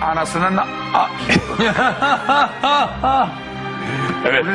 Anasının... A- Evet.